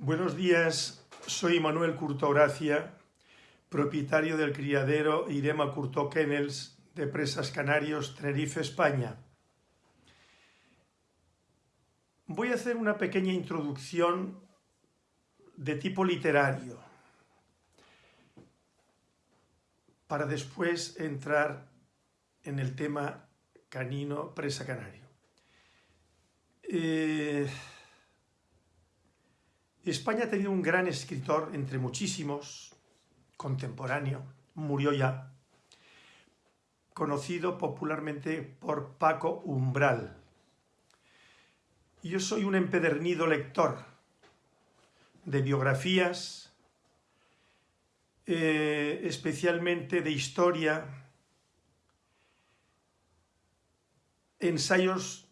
Buenos días, soy Manuel Curto Gracia, propietario del criadero Irema Curto Kennels de Presas Canarios, Tenerife, España. Voy a hacer una pequeña introducción de tipo literario para después entrar en el tema canino presa canario. Eh, España ha tenido un gran escritor, entre muchísimos, contemporáneo, murió ya, conocido popularmente por Paco Umbral. Yo soy un empedernido lector de biografías, eh, especialmente de historia, ensayos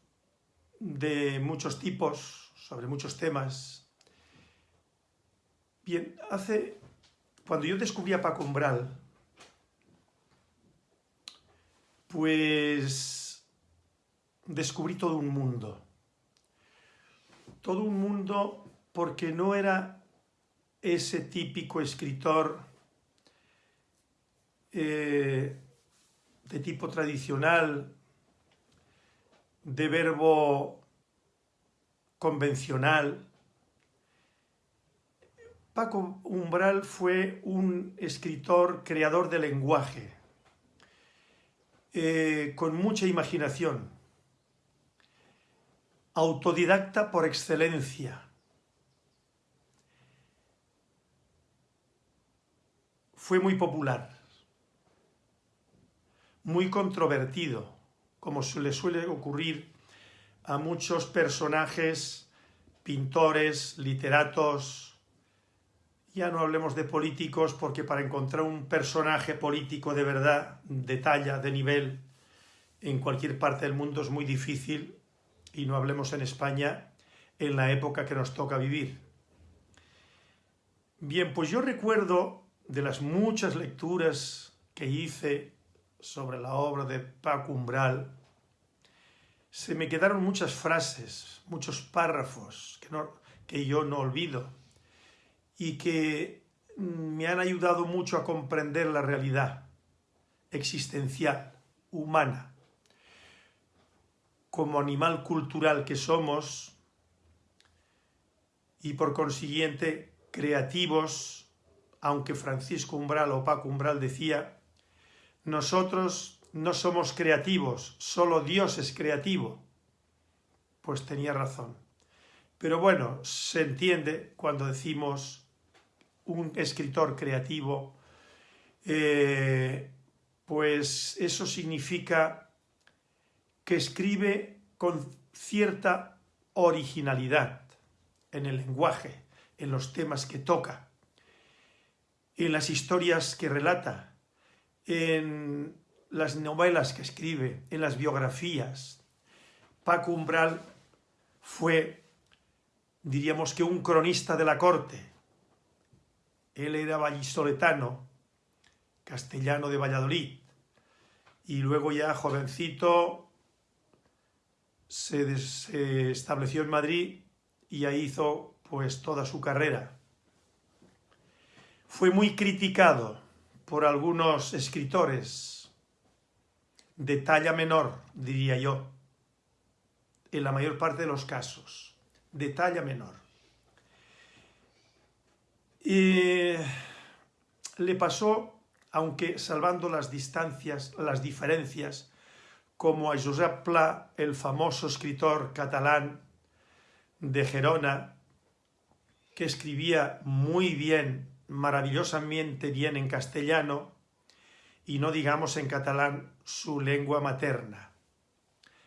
de muchos tipos, sobre muchos temas, Bien, hace... Cuando yo descubrí a Paco Umbral, pues descubrí todo un mundo. Todo un mundo porque no era ese típico escritor eh, de tipo tradicional, de verbo convencional, Paco Umbral fue un escritor creador de lenguaje, eh, con mucha imaginación, autodidacta por excelencia. Fue muy popular, muy controvertido, como le suele ocurrir a muchos personajes, pintores, literatos, ya no hablemos de políticos porque para encontrar un personaje político de verdad, de talla, de nivel, en cualquier parte del mundo es muy difícil y no hablemos en España en la época que nos toca vivir. Bien, pues yo recuerdo de las muchas lecturas que hice sobre la obra de Paco Umbral, se me quedaron muchas frases, muchos párrafos que, no, que yo no olvido y que me han ayudado mucho a comprender la realidad existencial, humana. Como animal cultural que somos y por consiguiente creativos, aunque Francisco Umbral o Paco Umbral decía, nosotros no somos creativos, solo Dios es creativo. Pues tenía razón. Pero bueno, se entiende cuando decimos un escritor creativo, eh, pues eso significa que escribe con cierta originalidad en el lenguaje, en los temas que toca, en las historias que relata, en las novelas que escribe, en las biografías. Paco Umbral fue, diríamos que un cronista de la corte, él era vallisoletano, castellano de Valladolid, y luego ya jovencito se, estableció en Madrid y ahí hizo pues toda su carrera. Fue muy criticado por algunos escritores de talla menor, diría yo, en la mayor parte de los casos, de talla menor. Y le pasó, aunque salvando las distancias, las diferencias, como a Josep Pla, el famoso escritor catalán de Gerona, que escribía muy bien, maravillosamente bien en castellano, y no digamos en catalán su lengua materna,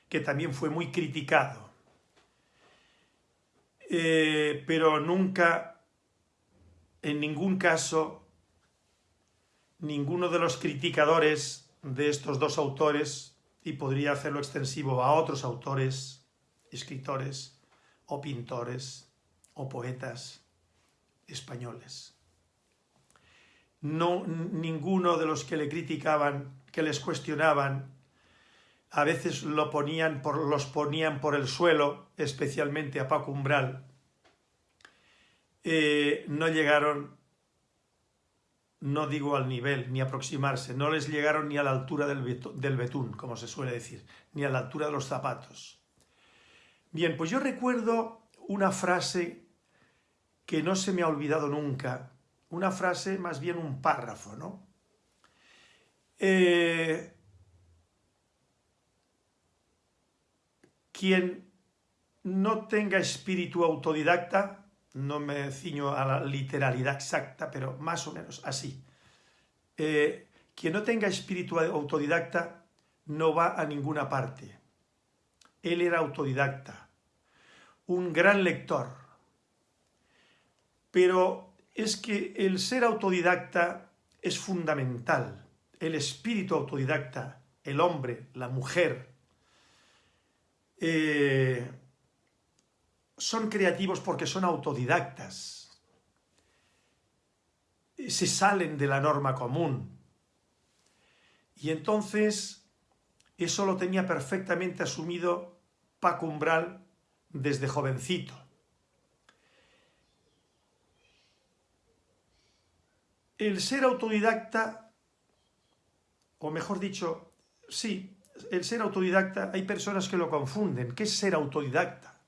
que también fue muy criticado. Eh, pero nunca en ningún caso ninguno de los criticadores de estos dos autores, y podría hacerlo extensivo a otros autores, escritores o pintores o poetas españoles. No, ninguno de los que le criticaban, que les cuestionaban, a veces lo ponían por, los ponían por el suelo, especialmente a Paco Umbral, eh, no llegaron, no digo al nivel, ni aproximarse, no les llegaron ni a la altura del, betún, como se suele decir, ni a la altura de los zapatos. Bien, pues yo recuerdo una frase que no se me ha olvidado nunca, una frase, más bien un párrafo, ¿no? Eh, quien no tenga espíritu autodidacta, no me ciño a la literalidad exacta, pero más o menos así. Eh, quien no tenga espíritu autodidacta no va a ninguna parte. Él era autodidacta, un gran lector. Pero es que el ser autodidacta es fundamental. El espíritu autodidacta, el hombre, la mujer, eh, son creativos porque son autodidactas, se salen de la norma común. Y entonces eso lo tenía perfectamente asumido Paco Umbral desde jovencito. El ser autodidacta, o mejor dicho, sí, el ser autodidacta, hay personas que lo confunden. ¿Qué es ser autodidacta?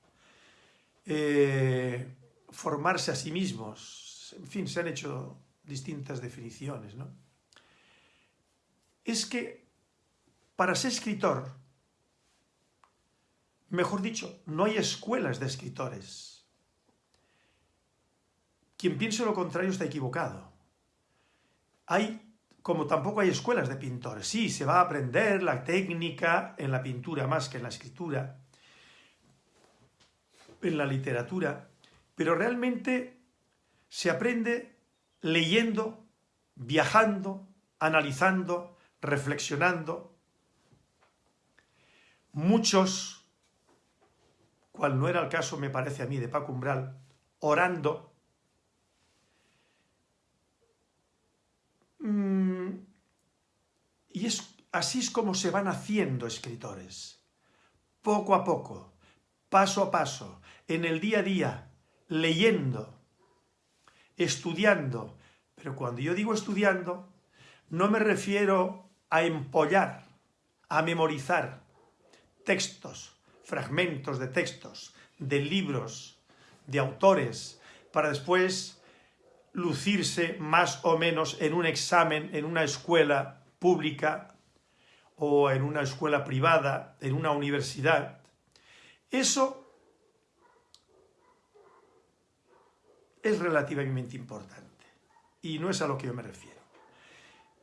Eh, formarse a sí mismos. En fin, se han hecho distintas definiciones. ¿no? Es que para ser escritor, mejor dicho, no hay escuelas de escritores. Quien piense lo contrario está equivocado. Hay, como tampoco hay escuelas de pintores. Sí, se va a aprender la técnica en la pintura más que en la escritura, en la literatura, pero realmente se aprende leyendo, viajando, analizando, reflexionando. Muchos, cual no era el caso, me parece a mí, de Paco Umbral, orando, mm, y es, así es como se van haciendo escritores, poco a poco, paso a paso, en el día a día, leyendo, estudiando. Pero cuando yo digo estudiando, no me refiero a empollar, a memorizar textos, fragmentos de textos, de libros, de autores, para después lucirse más o menos en un examen en una escuela pública o en una escuela privada, en una universidad. Eso es relativamente importante y no es a lo que yo me refiero.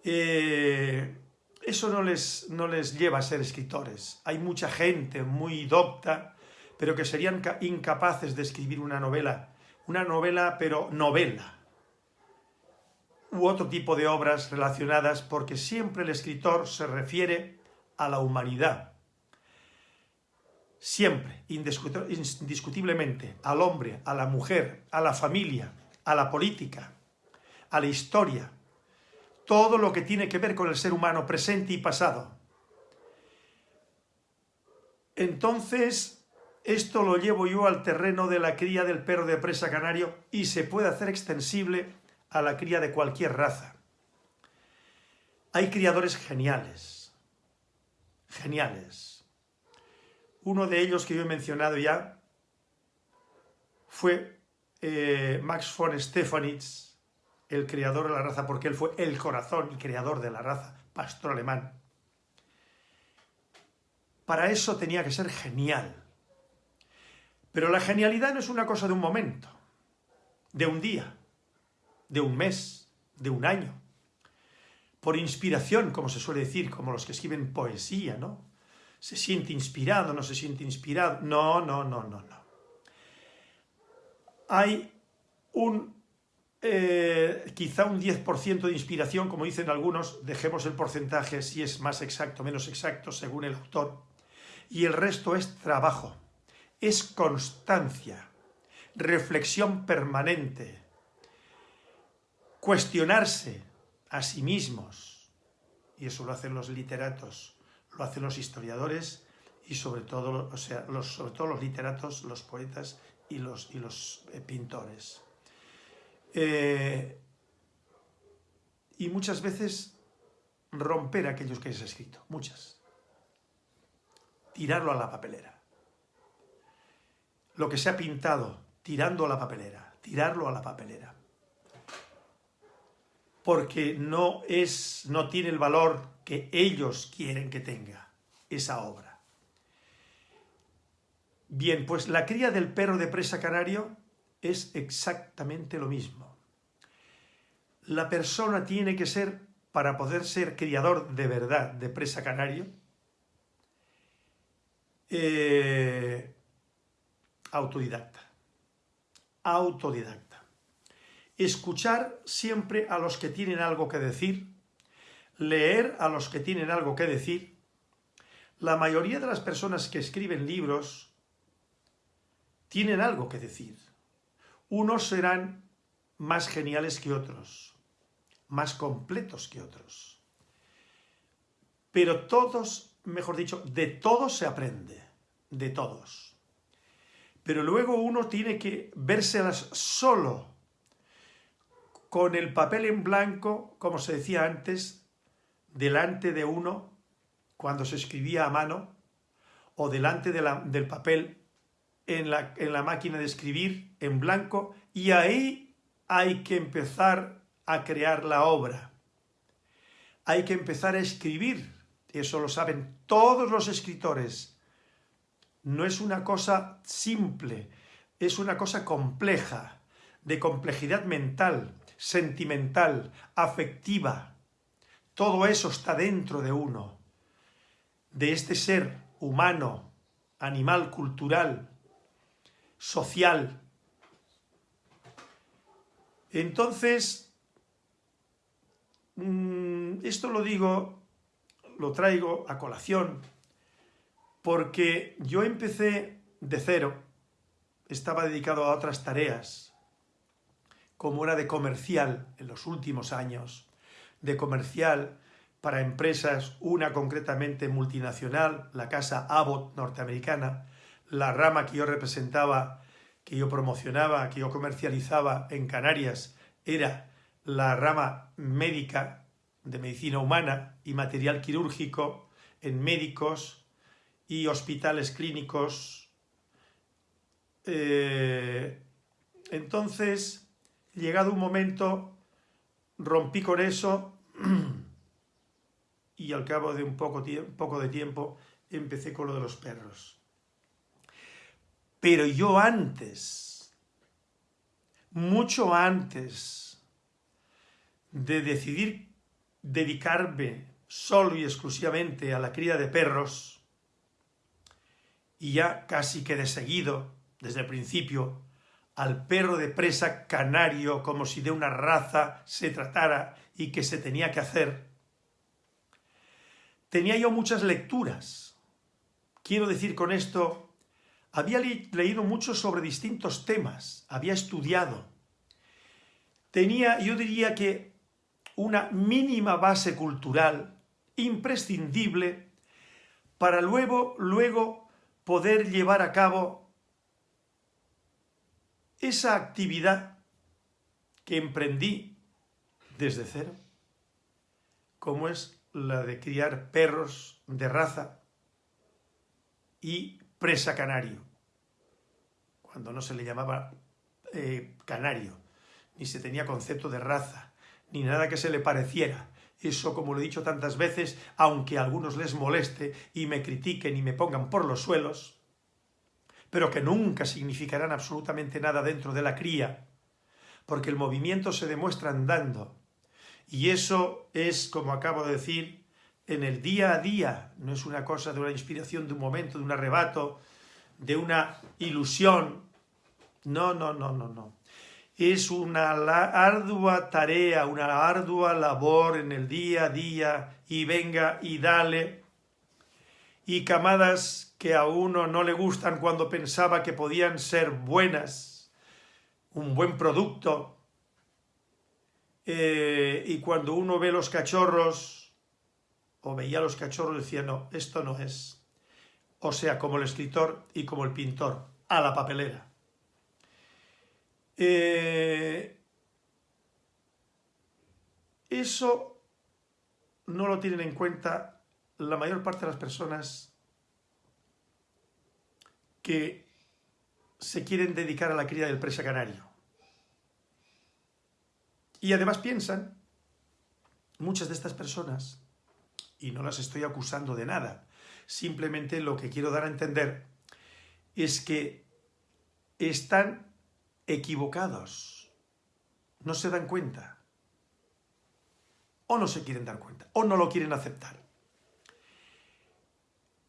Eh, eso no les, no les lleva a ser escritores. Hay mucha gente muy docta, pero que serían incapaces de escribir una novela, una novela pero novela, u otro tipo de obras relacionadas porque siempre el escritor se refiere a la humanidad, siempre, indiscutiblemente, al hombre, a la mujer, a la familia, a la política, a la historia, todo lo que tiene que ver con el ser humano presente y pasado. Entonces, esto lo llevo yo al terreno de la cría del perro de presa canario y se puede hacer extensible a la cría de cualquier raza. Hay criadores geniales, geniales, uno de ellos que yo he mencionado ya fue eh, Max von Stefanitz, el creador de la raza, porque él fue el corazón, el creador de la raza, pastor alemán. Para eso tenía que ser genial. Pero la genialidad no es una cosa de un momento, de un día, de un mes, de un año. Por inspiración, como se suele decir, como los que escriben poesía, ¿no? Se siente inspirado, no se siente inspirado. No, no, no, no, no. Hay un, eh, quizá un 10% de inspiración, como dicen algunos, dejemos el porcentaje si es más exacto menos exacto según el autor, y el resto es trabajo, es constancia, reflexión permanente, cuestionarse a sí mismos, y eso lo hacen los literatos, lo hacen los historiadores y sobre todo, o sea, los, sobre todo los literatos, los poetas y los, y los eh, pintores. Eh, y muchas veces romper aquellos que has escrito, muchas. Tirarlo a la papelera. Lo que se ha pintado, tirando a la papelera, tirarlo a la papelera. Porque no es, no tiene el valor que ellos quieren que tenga esa obra. Bien, pues la cría del perro de presa canario es exactamente lo mismo. La persona tiene que ser para poder ser criador de verdad de presa canario, eh, autodidacta. Autodidacta. Escuchar siempre a los que tienen algo que decir, leer a los que tienen algo que decir. La mayoría de las personas que escriben libros tienen algo que decir. Unos serán más geniales que otros, más completos que otros. Pero todos, mejor dicho, de todos se aprende, de todos. Pero luego uno tiene que vérselas solo, con el papel en blanco, como se decía antes, delante de uno, cuando se escribía a mano, o delante del papel en la, en la máquina de escribir en blanco, y ahí hay que empezar a crear la obra. Hay que empezar a escribir, eso lo saben todos los escritores. No es una cosa simple, es una cosa compleja, de complejidad mental, sentimental, afectiva. Todo eso está dentro de uno, de este ser humano, animal, cultural, social. Entonces, Mm, esto lo digo, lo traigo a colación, porque yo empecé de cero, estaba dedicado a otras tareas, como era de comercial en los últimos años, de comercial para empresas, una concretamente multinacional, la casa Abbott norteamericana, la rama que yo representaba, que yo promocionaba, que yo comercializaba en Canarias, era la rama médica de medicina humana y material quirúrgico en médicos y hospitales clínicos. Eh, entonces, llegado un momento, rompí con eso y al cabo de un poco, poco de tiempo empecé con lo de los perros. Pero yo antes, mucho antes de decidir dedicarme solo y exclusivamente a la cría de perros, y ya casi que de seguido, desde el principio, al perro de presa canario como si de una raza se tratara y que se tenía que hacer, tenía yo muchas lecturas. Quiero decir con esto, había leído mucho sobre distintos temas, había estudiado. Tenía, yo diría que una mínima base cultural imprescindible para luego, luego poder llevar a cabo esa actividad que emprendí desde cero, como es la de criar perros de raza y presa canario, cuando no se le llamaba eh, canario, ni se tenía concepto de raza ni nada que se le pareciera. Eso, como lo he dicho tantas veces, aunque a algunos les moleste y me critiquen y me pongan por los suelos, pero que nunca significarán absolutamente nada dentro de la cría, porque el movimiento se demuestra andando. Y eso es, como acabo de decir, en el día a día, no es una cosa de una inspiración, de un momento, de un arrebato, de una ilusión. No, no, no, no, no es una ardua tarea, una ardua labor en el día a día y venga y dale. Y camadas que a uno no le gustan cuando pensaba que podían ser buenas, un buen producto. Eh, y cuando uno ve los cachorros, o veía los cachorros, decía, no, esto no es. O sea, como el escritor y como el pintor, a la papelera. Eh, eso no lo tienen en cuenta la mayor parte de las personas que se quieren dedicar a la cría del presa canario. Y además piensan, muchas de estas personas, y no las estoy acusando de nada, simplemente lo que quiero dar a entender es que están equivocados, no se dan cuenta, o no se quieren dar cuenta, o no lo quieren aceptar.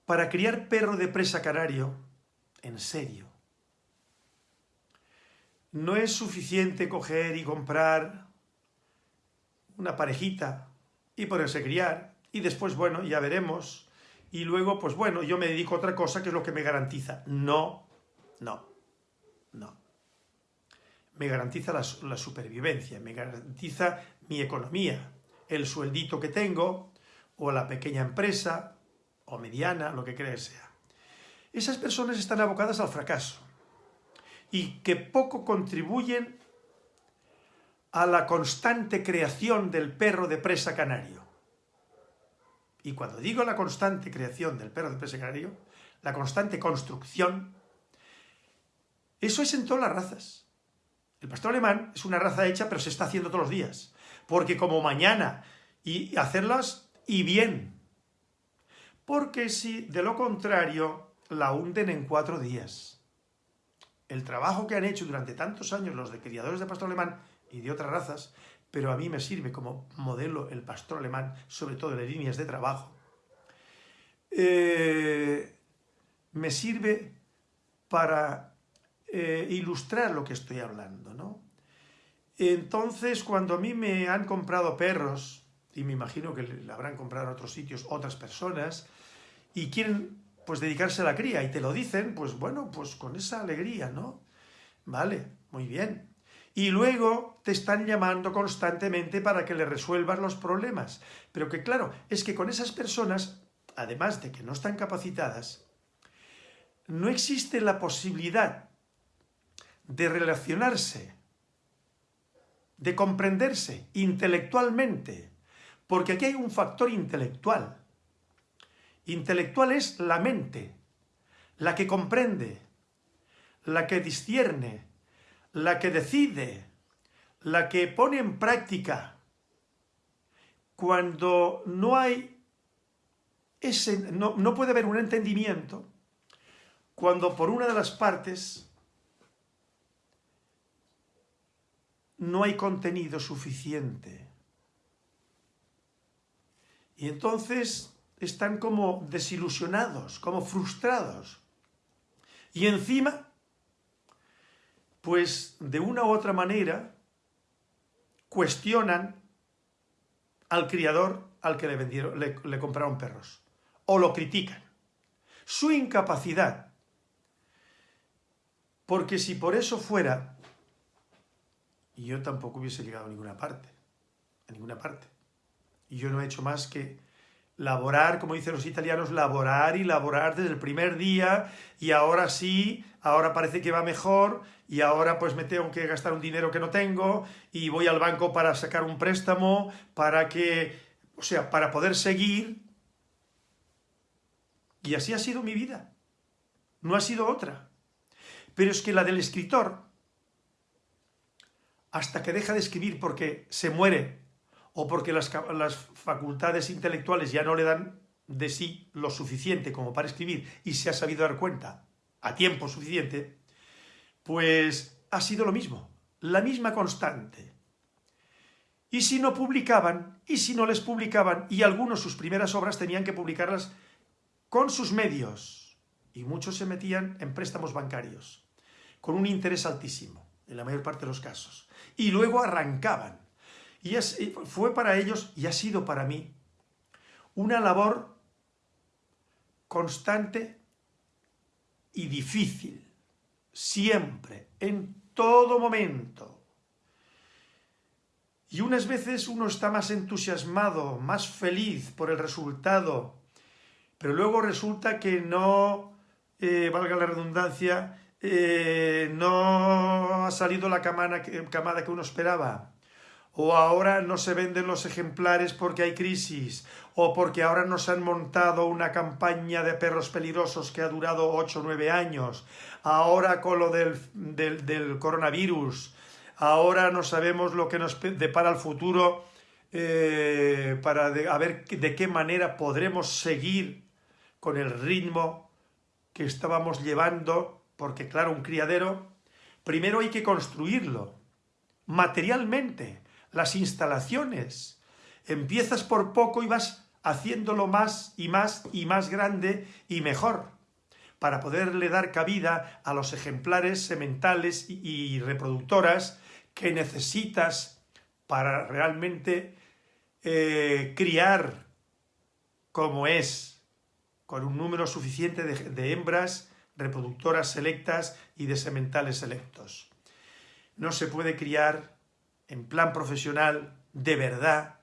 Para criar perro de presa canario, en serio, no es suficiente coger y comprar una parejita y ponerse a criar y después, bueno, ya veremos y luego, pues bueno, yo me dedico a otra cosa que es lo que me garantiza. No, no, no. Me garantiza la, la supervivencia, me garantiza mi economía, el sueldito que tengo, o la pequeña empresa, o mediana, lo que crea sea. Esas personas están abocadas al fracaso y que poco contribuyen a la constante creación del perro de presa canario. Y cuando digo la constante creación del perro de presa canario, la constante construcción, eso es en todas las razas. El pastor alemán es una raza hecha, pero se está haciendo todos los días. Porque como mañana, y hacerlas y bien. Porque si de lo contrario la hunden en cuatro días. El trabajo que han hecho durante tantos años los de criadores de pastor alemán y de otras razas, pero a mí me sirve como modelo el pastor alemán, sobre todo en las líneas de trabajo. Eh, me sirve para eh, ilustrar lo que estoy hablando, ¿no? Entonces, cuando a mí me han comprado perros, y me imagino que le habrán comprado en otros sitios otras personas, y quieren pues dedicarse a la cría, y te lo dicen, pues bueno, pues con esa alegría, ¿no? Vale, muy bien. Y luego te están llamando constantemente para que le resuelvas los problemas. Pero que claro, es que con esas personas, además de que no están capacitadas, no existe la posibilidad de relacionarse, de comprenderse intelectualmente, porque aquí hay un factor intelectual. Intelectual es la mente, la que comprende, la que discierne, la que decide, la que pone en práctica, cuando no hay ese, no, no puede haber un entendimiento, cuando por una de las partes no hay contenido suficiente. Y entonces están como desilusionados, como frustrados. Y encima pues de una u otra manera cuestionan al criador al que le, vendieron, le, compraron perros, o lo critican. Su incapacidad, porque si por eso fuera, yo tampoco hubiese llegado a ninguna parte, a ninguna parte. Y yo no he hecho más que laborar, como dicen los italianos, laborar y laborar desde el primer día y ahora sí, ahora parece que va mejor y ahora pues me tengo que gastar un dinero que no tengo y voy al banco para sacar un préstamo para que, o sea, para poder seguir. Y así ha sido mi vida. No ha sido otra. Pero es que la del escritor, hasta que deja de escribir porque se muere o porque las, las facultades intelectuales ya no le dan de sí lo suficiente como para escribir y se ha sabido dar cuenta a tiempo suficiente, pues ha sido lo mismo, la misma constante. Y si no publicaban, y si no les publicaban, y algunos sus primeras obras tenían que publicarlas con sus medios, y muchos se metían en préstamos bancarios, con un interés altísimo, en la mayor parte de los casos, y luego arrancaban y fue para ellos, y ha sido para mí, una labor constante y difícil, siempre, en todo momento. Y unas veces uno está más entusiasmado, más feliz por el resultado, pero luego resulta que no, eh, valga la redundancia, eh, no ha salido la camada que uno esperaba o ahora no se venden los ejemplares porque hay crisis, o porque ahora nos han montado una campaña de perros peligrosos que ha durado 8 o 9 años, ahora con lo del, del, coronavirus, ahora no sabemos lo que nos depara el futuro eh, para a ver de qué manera podremos seguir con el ritmo que estábamos llevando, porque claro, un criadero, primero hay que construirlo, materialmente, las instalaciones. Empiezas por poco y vas haciéndolo más y más y más grande y mejor, para poderle dar cabida a los ejemplares sementales y reproductoras que necesitas para realmente eh, criar como es, con un número suficiente de hembras reproductoras selectas y de sementales selectos. No se puede criar en plan profesional, de verdad,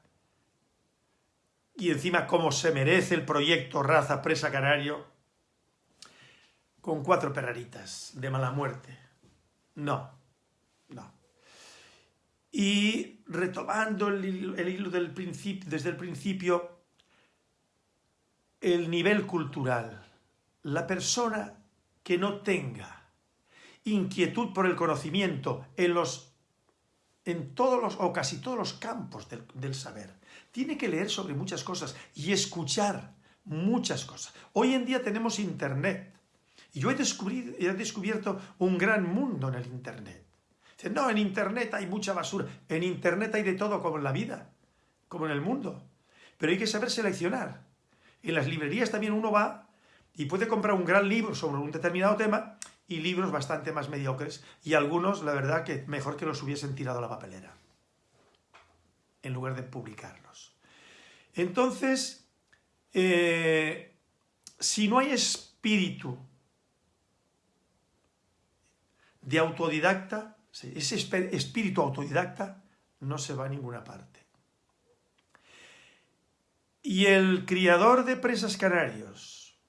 y encima como se merece el proyecto Raza Presa Canario, con cuatro perraritas de mala muerte. No, no. Y retomando el, hilo del principio, desde el principio, el nivel cultural. La persona que no tenga inquietud por el conocimiento en los en todos los, o casi todos los campos del, saber. Tiene que leer sobre muchas cosas y escuchar muchas cosas. Hoy en día tenemos Internet. Y yo he, he descubierto un gran mundo en el Internet. Dicen, no, en Internet hay mucha basura. En Internet hay de todo, como en la vida, como en el mundo. Pero hay que saber seleccionar. En las librerías también uno va y puede comprar un gran libro sobre un determinado tema y libros bastante más mediocres y algunos, la verdad, que mejor que los hubiesen tirado a la papelera en lugar de publicarlos. Entonces, eh, si no hay espíritu de autodidacta, ese espíritu autodidacta no se va a ninguna parte. Y el criador de presas canarios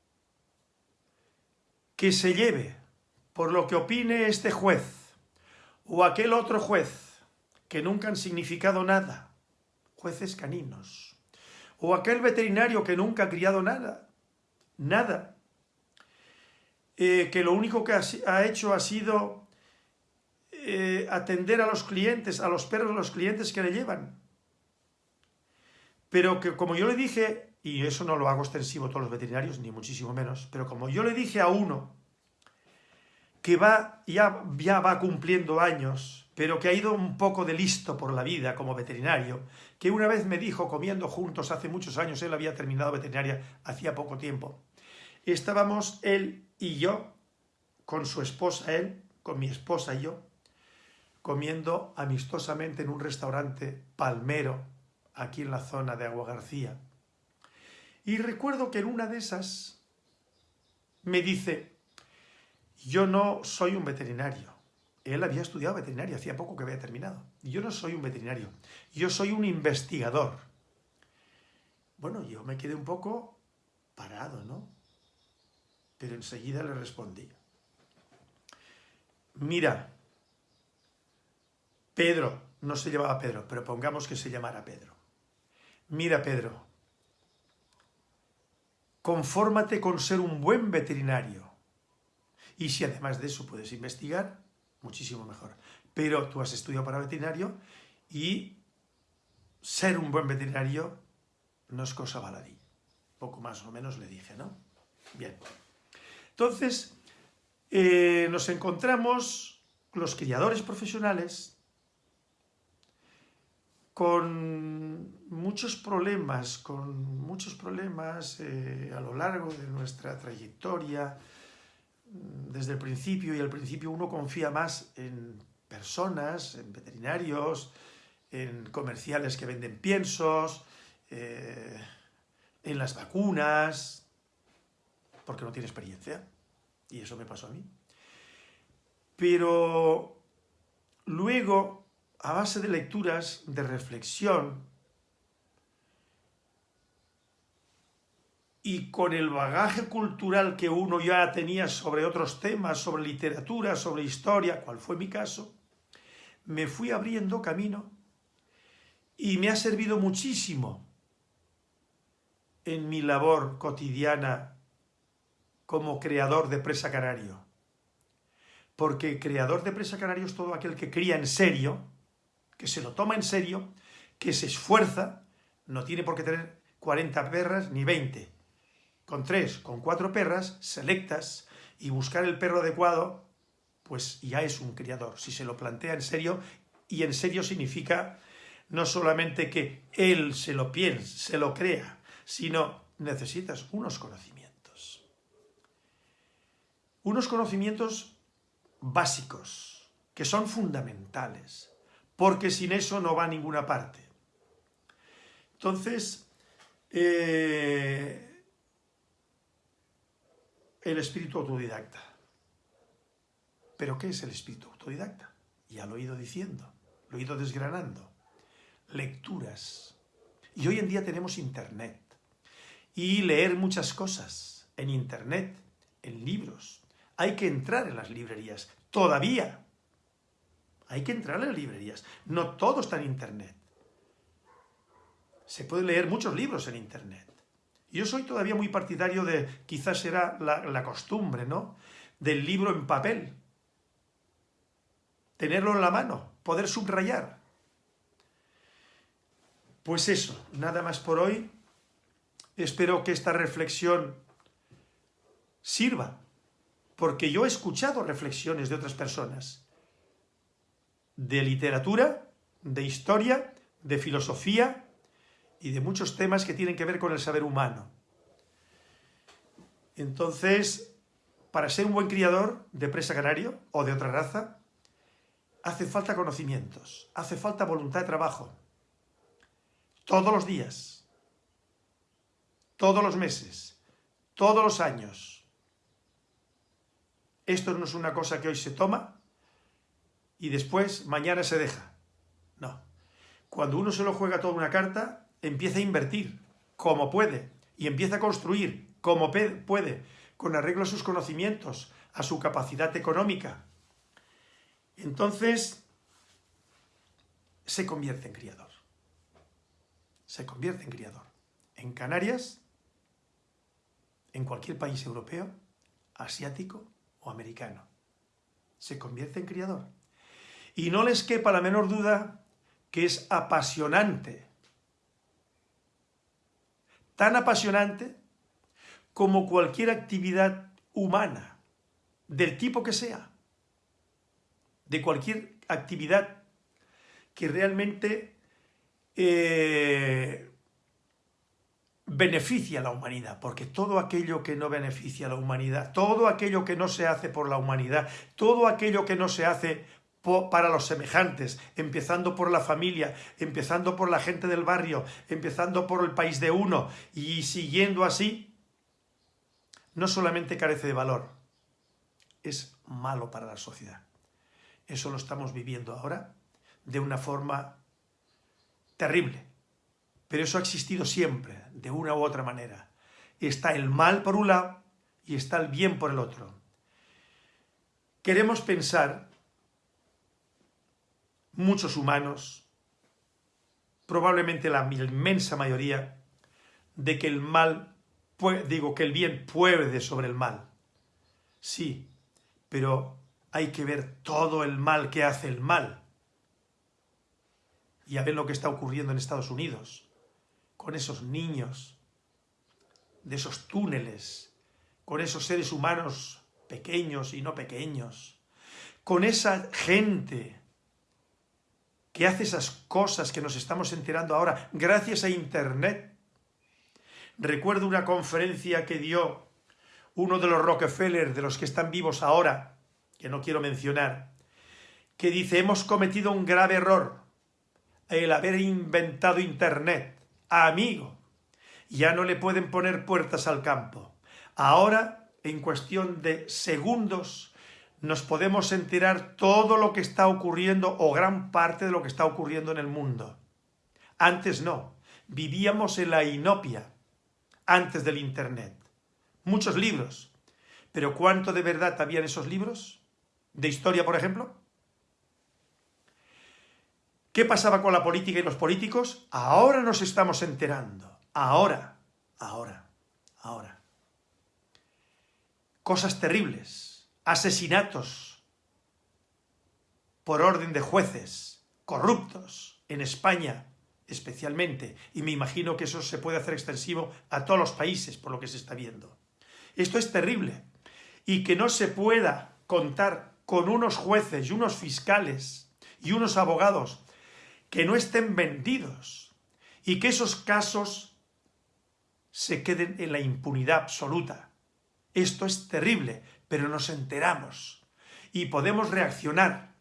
que se lleve por lo que opine este juez o aquel otro juez que nunca han significado nada, jueces caninos, o aquel veterinario que nunca ha criado nada, nada, eh, que lo único que ha, hecho ha sido eh, atender a los clientes, a los perros de los clientes que le llevan. Pero que como yo le dije, y eso no lo hago extensivo a todos los veterinarios, ni muchísimo menos, pero como yo le dije a uno que va, ya, ya va cumpliendo años, pero que ha ido un poco de listo por la vida como veterinario, que una vez me dijo, comiendo juntos hace muchos años, él había terminado veterinaria hacía poco tiempo, estábamos él y yo, con su esposa, él, con mi esposa y yo, comiendo amistosamente en un restaurante palmero, aquí en la zona de Agua García. Y recuerdo que en una de esas me dice, yo no soy un veterinario. Él había estudiado veterinario, hacía poco que había terminado. Yo no soy un veterinario, yo soy un investigador. Bueno, yo me quedé un poco parado, ¿no? Pero enseguida le respondí. Mira, Pedro, no se llamaba Pedro, pero pongamos que se llamara Pedro. Mira, Pedro, confórmate con ser un buen veterinario y si además de eso puedes investigar, muchísimo mejor. Pero tú has estudiado para veterinario y ser un buen veterinario no es cosa baladí. Poco más o menos le dije, ¿no? Bien. Entonces, eh, nos encontramos los criadores profesionales con muchos problemas, con muchos problemas eh, a lo largo de nuestra trayectoria, desde el principio y al principio uno confía más en personas, en veterinarios, en comerciales que venden piensos, eh, en las vacunas, porque no tiene experiencia, y eso me pasó a mí. Pero luego, a base de lecturas, de reflexión, y con el bagaje cultural que uno ya tenía sobre otros temas, sobre literatura, sobre historia, cual fue mi caso, me fui abriendo camino y me ha servido muchísimo en mi labor cotidiana como creador de Presa Canario. Porque creador de Presa Canario es todo aquel que cría en serio, que se lo toma en serio, que se esfuerza, no tiene por qué tener 40 perras ni 20. Con tres, con cuatro perras selectas y buscar el perro adecuado, pues ya es un criador, si se lo plantea en serio, y en serio significa no solamente que él se lo piense, se lo crea, sino necesitas unos conocimientos. Unos conocimientos básicos, que son fundamentales, porque sin eso no va a ninguna parte. Entonces, eh, el espíritu autodidacta. ¿Pero qué es el espíritu autodidacta? Ya lo he ido diciendo, lo he ido desgranando. Lecturas. Y hoy en día tenemos internet. Y leer muchas cosas en internet, en libros. Hay que entrar en las librerías. Todavía. Hay que entrar en las librerías. No todo está en internet se pueden leer muchos libros en Internet. Yo soy todavía muy partidario de, quizás será la, costumbre, ¿no?, del libro en papel. Tenerlo en la mano, poder subrayar. Pues eso, nada más por hoy. Espero que esta reflexión sirva, porque yo he escuchado reflexiones de otras personas, de literatura, de historia, de filosofía, y de muchos temas que tienen que ver con el saber humano. Entonces, para ser un buen criador de presa canario o de otra raza, hace falta conocimientos, hace falta voluntad de trabajo. Todos los días, todos los meses, todos los años. Esto no es una cosa que hoy se toma y después mañana se deja. No. Cuando uno se lo juega toda una carta, empieza a invertir como puede y empieza a construir como puede, con arreglo a sus conocimientos, a su capacidad económica, entonces se convierte en criador. Se convierte en criador. En Canarias, en cualquier país europeo, asiático o americano. Se convierte en criador. Y no les quepa la menor duda que es apasionante tan apasionante como cualquier actividad humana, del tipo que sea, de cualquier actividad que realmente eh, beneficia a la humanidad, porque todo aquello que no beneficia a la humanidad, todo aquello que no se hace por la humanidad, todo aquello que no se hace para los semejantes, empezando por la familia, empezando por la gente del barrio, empezando por el país de uno y siguiendo así, no solamente carece de valor, es malo para la sociedad. Eso lo estamos viviendo ahora de una forma terrible, pero eso ha existido siempre, de una u otra manera. Está el mal por un lado y está el bien por el otro. Queremos pensar muchos humanos, probablemente la inmensa mayoría, de que el mal, digo, que el bien puede sobre el mal. Sí, pero hay que ver todo el mal que hace el mal. Y a ver lo que está ocurriendo en Estados Unidos, con esos niños, de esos túneles, con esos seres humanos pequeños y no pequeños, con esa gente que hace esas cosas que nos estamos enterando ahora gracias a Internet. Recuerdo una conferencia que dio uno de los Rockefeller, de los que están vivos ahora, que no quiero mencionar, que dice, hemos cometido un grave error, el haber inventado Internet. Amigo, ya no le pueden poner puertas al campo. Ahora, en cuestión de segundos, nos podemos enterar todo lo que está ocurriendo o gran parte de lo que está ocurriendo en el mundo. Antes no, vivíamos en la inopia, antes del Internet. Muchos libros, pero ¿cuánto de verdad había en esos libros? ¿De historia, por ejemplo? ¿Qué pasaba con la política y los políticos? Ahora nos estamos enterando. Ahora, ahora, ahora. Cosas terribles, asesinatos por orden de jueces, corruptos, en España especialmente, y me imagino que eso se puede hacer extensivo a todos los países por lo que se está viendo. Esto es terrible, y que no se pueda contar con unos jueces y unos fiscales y unos abogados que no estén vendidos y que esos casos se queden en la impunidad absoluta. Esto es terrible, pero nos enteramos y podemos reaccionar.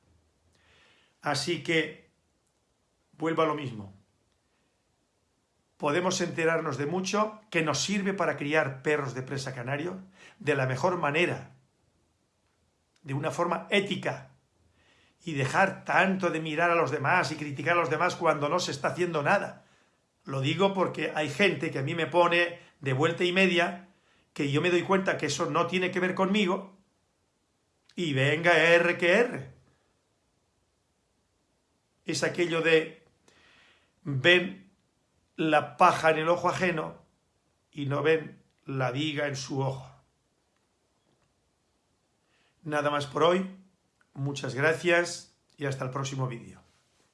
Así que, vuelvo a lo mismo. Podemos enterarnos de mucho que nos sirve para criar perros de presa canario de la mejor manera, de una forma ética, y dejar tanto de mirar a los demás y criticar a los demás cuando no se está haciendo nada. Lo digo porque hay gente que a mí me pone de vuelta y media, que yo me doy cuenta que eso no tiene que ver conmigo, y venga R que R. Es aquello de ven la paja en el ojo ajeno y no ven la viga en su ojo. Nada más por hoy. Muchas gracias y hasta el próximo vídeo.